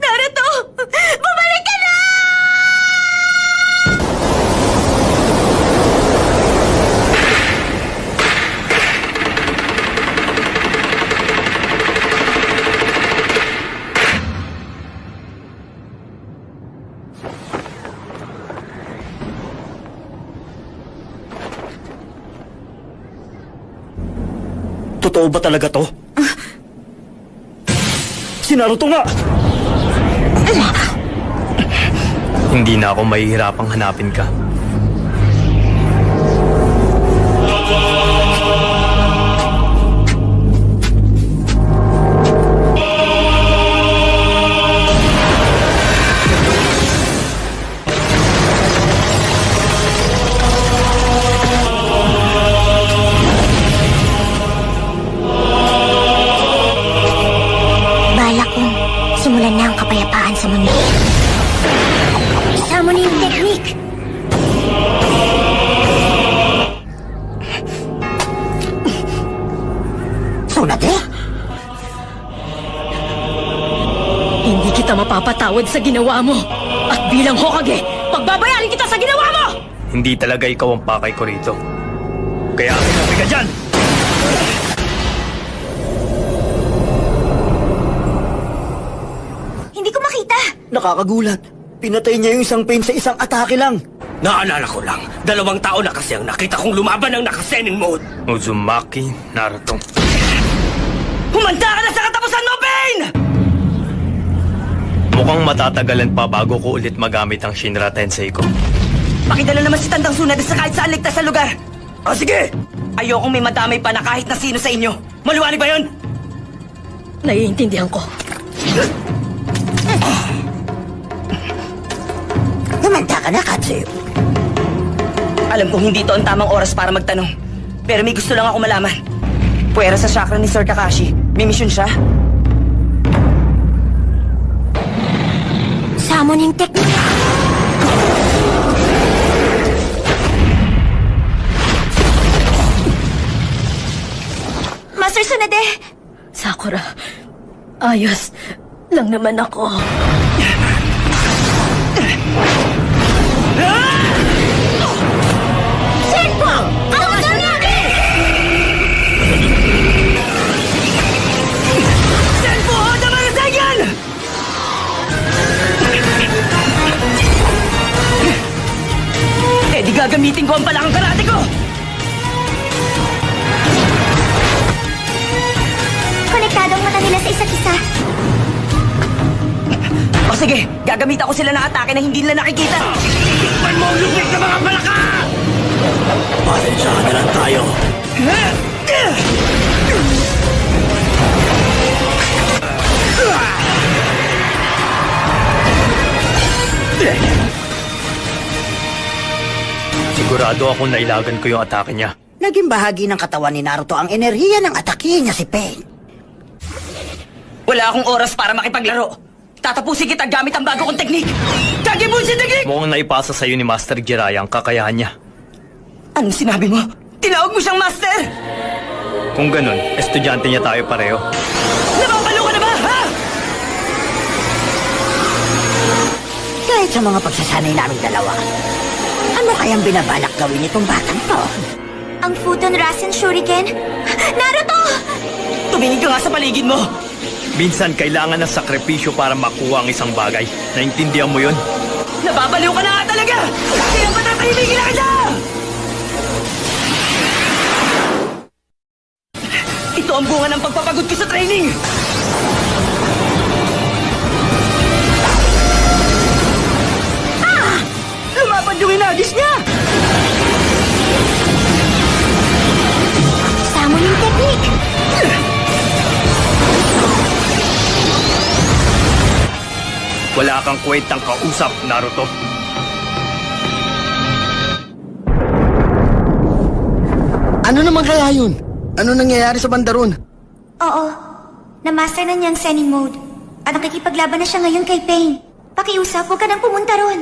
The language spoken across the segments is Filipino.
Naruto! Bumalik ka na! Totoo ba talaga to? Si Naruto nga! Hindi na ako mahihirapang hanapin ka. Hindi kita mapapatawad sa ginawa mo. At bilang Hokage, pagbabayarin kita sa ginawa mo! Hindi talaga ikaw ang pakay ko rito. Kaya sinabi ka dyan! Hindi ko makita. Nakakagulat. Pinatay niya yung isang pain sa isang atake lang. Naalala ko lang, dalawang tao na kasi ang nakita kong lumaban ng nakasenin mode. Uzumaki Naruto. Humanda ka na sa katapusan mo, Pain! Mukhang matatagalan pa bago ko ulit magamit ang Shinra Tensei ko. Pakidala naman si Tandang Sunad sa kahit saan ligtas sa lugar. O sige! Ayokong may madamay pa na kahit na sino sa inyo. Maliwanag ba yun? Naiintindihan ko. Humanda ka na, Katsuyo. Alam kong hindi to ang tamang oras para magtanong. Pero may gusto lang ako malaman. Puwera sa chakra ni Sir Kakashi. May misyon siya? Summoning technique. Master Sunade! Sakura, ayos lang naman ako. Sige, gagamitan ko sila ng atake na hindi nila nakikita. Tikman mo ang lupit na mga palaka! Pasensyahan na lang tayo. Sigurado ako na ilagan ko yung atake niya. Naging bahagi ng katawan ni Naruto ang enerhiya ng atake niya si Pain. Wala akong oras para makipaglaro. Tatapusin kita gamit ang bago kong teknik. Kagebunshin teknik! Mukhang naipasa sa'yo ni Master Jiraiya ang kakayahan niya. Anong sinabi mo? Tinawag mo siyang master! Kung ganun, estudyante niya tayo pareho. Nababalo ka na ba, ha? Kahit sa mga pagsasanay naming dalawa, ano kayang binabalak gawin itong batang to? Ang Futon Rasen Shuriken. Naruto! Tumingin ka nga sa paligid mo. Minsan, kailangan ng sakripisyo para makuha ang isang bagay. Naintindihan mo yun? Nababaliw ka na nga talaga! Kaya patatahimigin na kita! Ito ang bunga ng pagpapagod ko sa training! Ah! Lumaban yung inagis niya! Summoning technique. Wala kang kwentang kausap, Naruto. Ano naman kaya yun? Ano nangyayari sa bandaron? Oo. Na-master na niya ang Zenin mode. At nakikipaglaban na siya ngayon kay Pain. Pakiusap, huwag ka nang pumunta ron.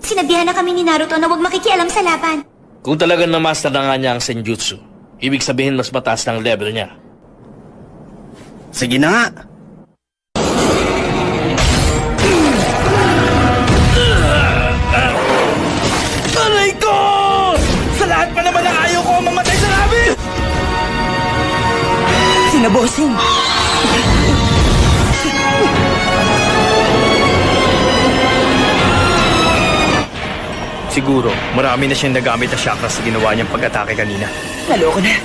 Sinabihan na kami ni Naruto na huwag makikialam sa laban. Kung talagang na-master na nga niya ang Senjutsu, ibig sabihin mas mataas ng level niya. Sige na nga. Sinabosing. Siguro, marami na siyang nagamit na chakra sa ginawa niyang pag-atake kanina. Naloko na.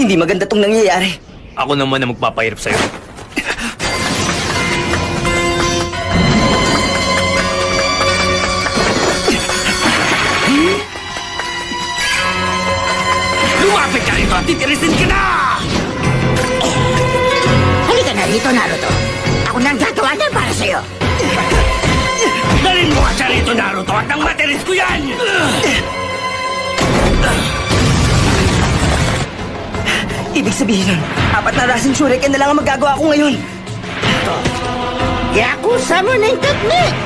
Hindi maganda tong nangyayari. Ako naman ang magpapahirap sa'yo. Lumapit ka rito at titirisin ka na! Halika na rito, Naruto. Ako nang gagawa na para sa'yo. Dalin mo ka siya rito, Naruto, at nang materis ko yan! Ibig sabihin nun, apat na rasing shuriken na lang ang magagawa ko ngayon. Yakuza mo na yung technique!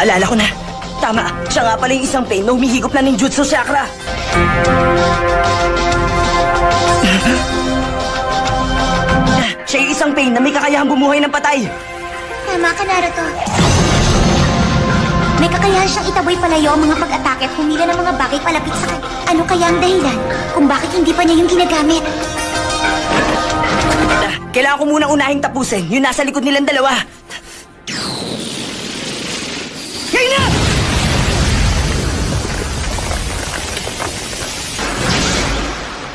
Naalala ko na. Tama, siya nga pala yung isang pain na humihigop na ng Jutsu Chakra. siya yung isang pain na may kakayahang bumuhay ng patay. Tama ka, Naruto. May kakayahan siyang itaboy palayo ang mga pag-atake at humila ng mga bagay palapit sa kanya. Ano kaya ang dahilan kung bakit hindi pa niya yung ginagamit? Ah, Kailangan ko munang unahing tapusin yung nasa likod nilang dalawa.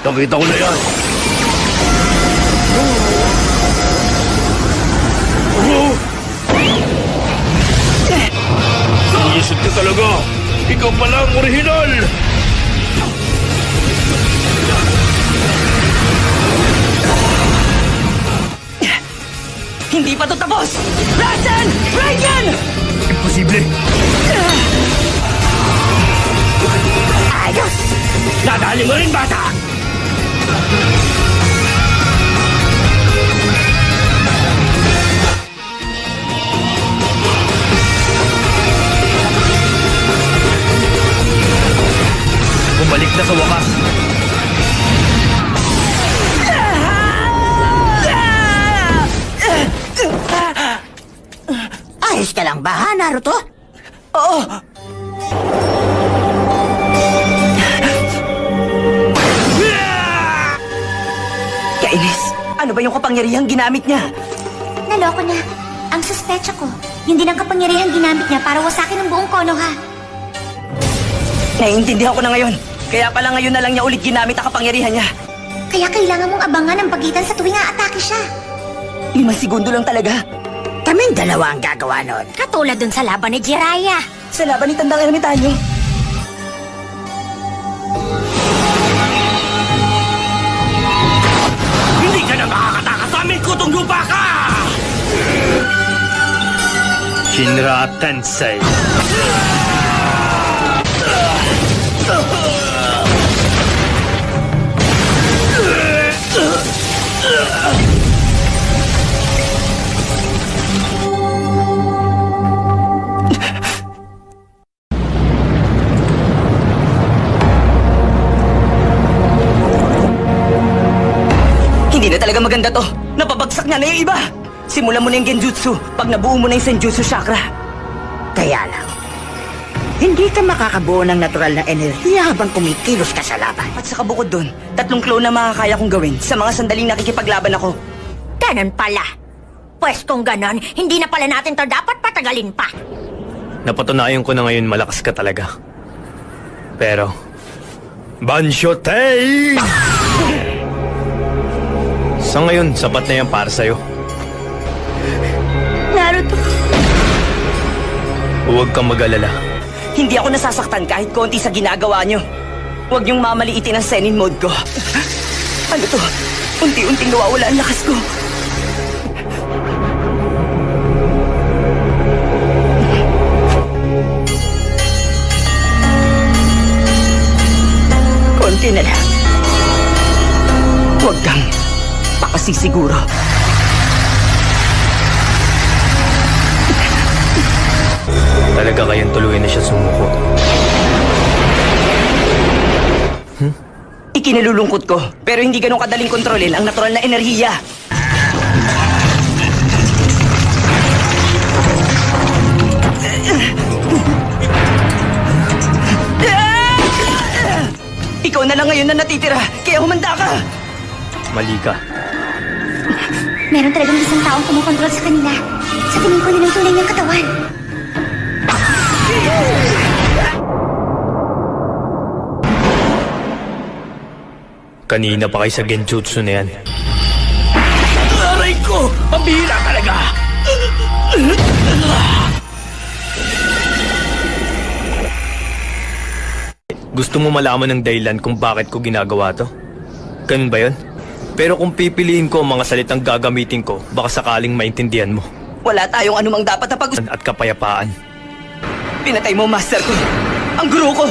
Nakita ko na yan! Iisip ka talaga! Ikaw pala ang orihinal! Hindi pa to tapos! Rasen! Raiden! Imposible! Ayos! Nadali mo rin, bata! Bumalik na sa wakas. Ayos ka lang ba, ha, Naruto? Oo! Kainis, ano ba yung kapangyarihang ginamit niya? Naloko na. Ang suspecha ko, yun din ang kapangyarihan ginamit niya para wasakin ang buong Konoha. Naiintindihan ko na ngayon. Kaya pala ngayon na lang niya ulit ginamit ang kapangyarihan niya. Kaya kailangan mong abangan ang pagitan sa tuwing aatake siya. Limang segundo lang talaga. Kaming dalawa ang gagawa nun. Katulad dun sa laban ni Jiraiya. Sa laban ni Tandang Ermitanyo. Shinra Tensei. Hindi na talaga maganda to. Napabagsak nga na yung iba. Simulan mo na yung genjutsu pag nabuo mo na yung senjutsu chakra. Kaya lang, hindi ka makakabuo ng natural na enerhiya habang kumikilos ka sa laban. At saka bukod dun, tatlong clone na makakaya kong gawin sa mga sandaling nakikipaglaban ako. Ganun pala. Pwes kung ganon, hindi na pala natin to dapat patagalin pa. Napatunayan ko na ngayon malakas ka talaga. Pero, Bansho Tei! Sa ngayon, sapat na yan para sa'yo. Huwag kang mag-alala. Hindi ako nasasaktan kahit konti sa ginagawa nyo. Huwag niyong mamaliitin ang Senin mode ko. Ano to? Unti-unting nawawala ang lakas ko. Konti na lang. Huwag kang pakasisiguro. Talaga kayang tuluyan na siya sumuko. Ikinalulungkot ko, pero hindi ganun kadaling kontrolin ang natural na enerhiya. Ikaw na lang ngayon na natitira, kaya humanda ka! Mali ka. meron talagang isang taong kumukontrol sa kanila. Sa tingin ko yun ang tunay niyang katawan. Kanina pa kayo sa genjutsu na yan. Aray ko! Pambihira talaga! Gusto mo malaman ng dahilan kung bakit ko ginagawa to? Ganun ba yun? Pero kung pipiliin ko ang mga salitang gagamitin ko, baka sakaling maintindihan mo. Wala tayong anumang dapat na pag At kapayapaan. Pinatay mo, master ko! Ang guru ko!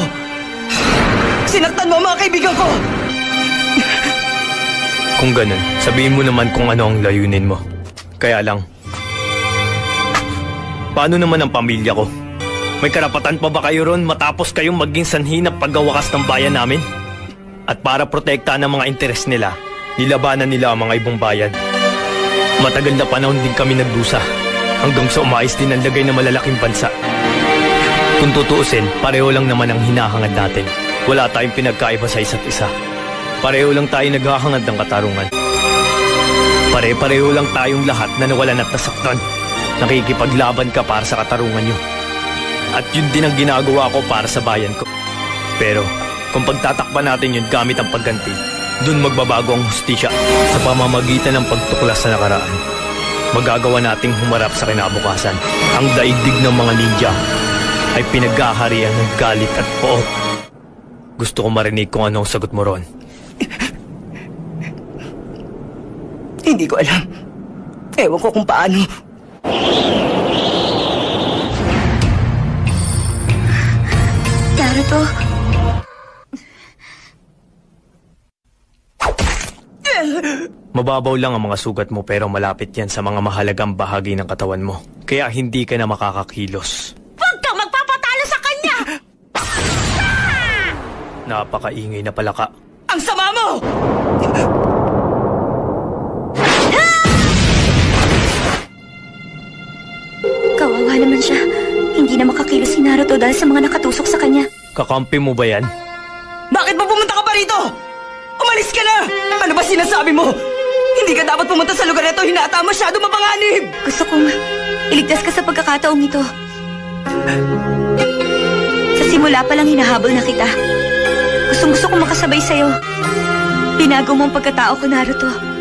Sinaktan mo ang mga kaibigan ko! Kung ganun, sabihin mo naman kung ano ang layunin mo. Kaya lang, paano naman ang pamilya ko? May karapatan pa ba kayo ron matapos kayong maging sanhi ng paggawakas ng bayan namin? At para protektahan ang mga interes nila, nilabanan nila ang mga ibang bayan. Matagal na panahon din kami nagdusa hanggang sa umayos din ang lagay ng malalaking bansa. Kung tutuusin, pareho lang naman ang hinahangad natin. Wala tayong pinagkaiba sa isa't isa. Pareho lang tayo naghahangad ng katarungan. Pare-pareho lang tayong lahat na nawalan at nasaktan. Nakikipaglaban ka para sa katarungan nyo. At yun din ang ginagawa ko para sa bayan ko. Pero, kung pagtatakpan natin yun gamit ang pagganti, dun magbabago ang hustisya sa pamamagitan ng pagtuklas sa nakaraan. Magagawa nating humarap sa kinabukasan. Ang daigdig ng mga ninja ay pinaghaharian ng galit at poot. Gusto ko marinig kung ano ang sagot mo ron. Hindi ko alam. Ewan ko kung paano. Naruto, Mababaw lang ang mga sugat mo pero malapit yan sa mga mahalagang bahagi ng katawan mo. Kaya hindi ka na makakakilos. huwag kang magpapatalo sa kanya! Napakaingay na pala ka. Ang sama mo! Kawawa naman siya. Hindi na makakilos si Naruto dahil sa mga nakatusok sa kanya. Kakampi mo ba yan? Bakit ba pumunta ka pa rito? Umalis ka na! Ano ba sinasabi mo? Hindi ka dapat pumunta sa lugar na ito. Hinata masyado mapanganib! Gusto kong iligtas ka sa pagkakataong ito. Sa simula pa lang hinahabol na kita. Gustong gusto kong makasabay sa'yo. Binago mo ang pagkatao ko, Naruto.